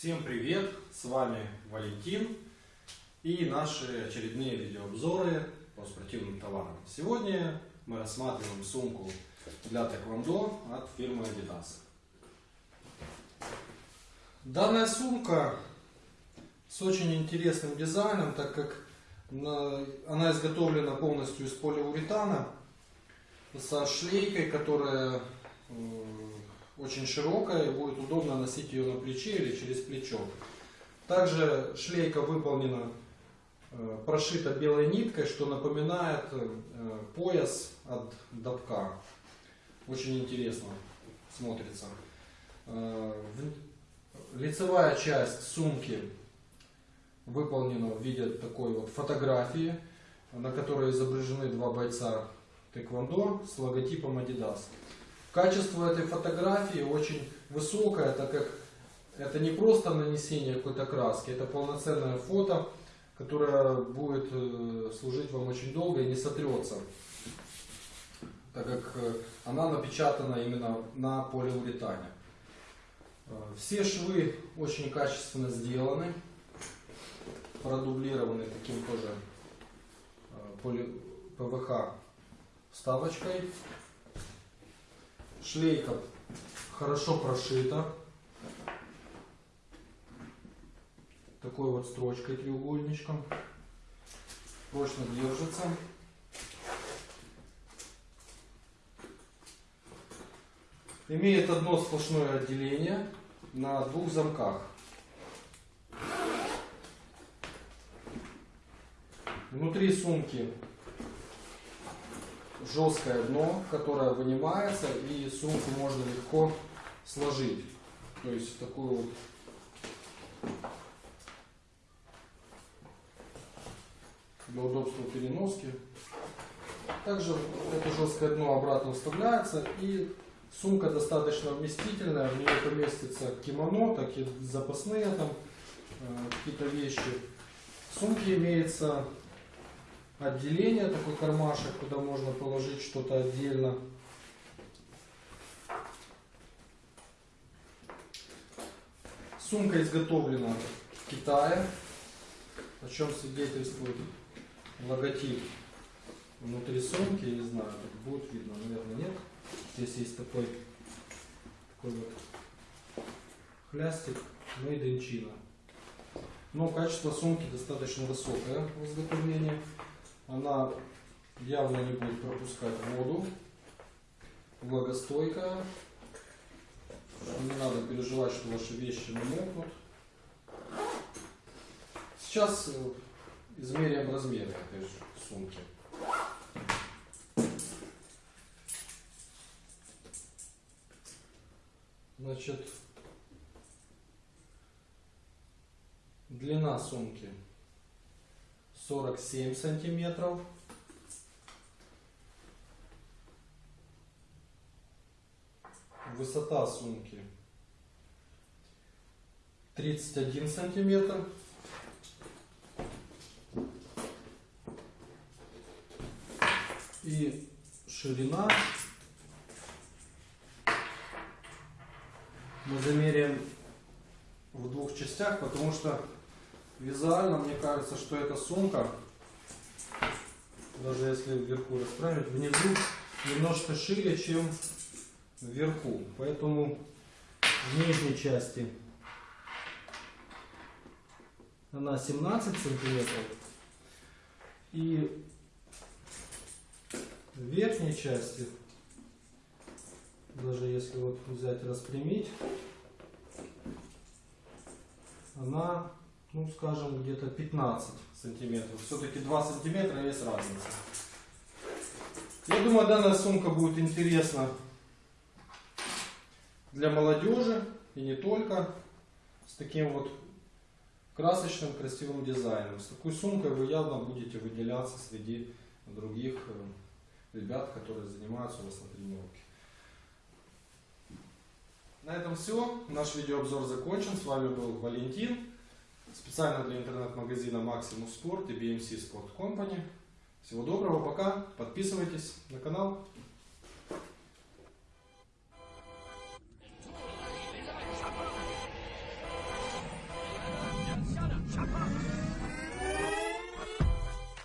Всем привет! С вами Валентин и наши очередные видеообзоры по спортивным товарам. Сегодня мы рассматриваем сумку для тэквондо от фирмы Adidas. Данная сумка с очень интересным дизайном, так как она изготовлена полностью из полиуретана со шлейкой, которая очень широкая и будет удобно носить ее на плече или через плечо. Также шлейка выполнена, э, прошита белой ниткой, что напоминает э, пояс от добка. Очень интересно смотрится. Э, лицевая часть сумки выполнена в виде такой вот фотографии, на которой изображены два бойца тэквондо с логотипом Adidas. Качество этой фотографии очень высокое, так как это не просто нанесение какой-то краски, это полноценное фото, которое будет э, служить вам очень долго и не сотрется, так как э, она напечатана именно на полиуретане. Э, все швы очень качественно сделаны, продублированы таким тоже ПВХ вставочкой. Шлейка хорошо прошита. Такой вот строчкой треугольничком. Прочно держится. Имеет одно сплошное отделение на двух замках. Внутри сумки жесткое дно, которое вынимается и сумку можно легко сложить. То есть такую вот для удобства переноски. Также это жесткое дно обратно вставляется и сумка достаточно вместительная, в нее поместится кимоно, так и запасные там э, какие-то вещи. В сумке имеется отделение, такой кармашек, куда можно положить что-то отдельно. Сумка изготовлена в Китае, о чем свидетельствует логотип внутри сумки, я не знаю, будет видно, наверное, нет. Здесь есть такой, такой вот хлястик Made in China. Но качество сумки достаточно высокое в изготовлении. Она явно не будет пропускать воду. Влагостойкая. Не надо переживать, что ваши вещи намокнут. Сейчас э, измеряем размеры этой сумки. Значит, длина сумки 47 сантиметров. Высота сумки 31 сантиметр. И ширина мы замеряем в двух частях, потому что Визуально мне кажется, что эта сумка, даже если вверху расправить, внизу немножко шире, чем вверху. Поэтому в нижней части она 17 сантиметров. И в верхней части, даже если вот взять распрямить, она ну скажем, где-то 15 сантиметров. Все-таки 2 сантиметра есть разница. Я думаю, данная сумка будет интересна для молодежи и не только. С таким вот красочным, красивым дизайном. С такой сумкой вы явно будете выделяться среди других э, ребят, которые занимаются у вас на тренировке. На этом все. Наш видеообзор закончен. С вами был Валентин. Специально для интернет-магазина Maximum Sport и BMC Sport Company. Всего доброго, пока. Подписывайтесь на канал.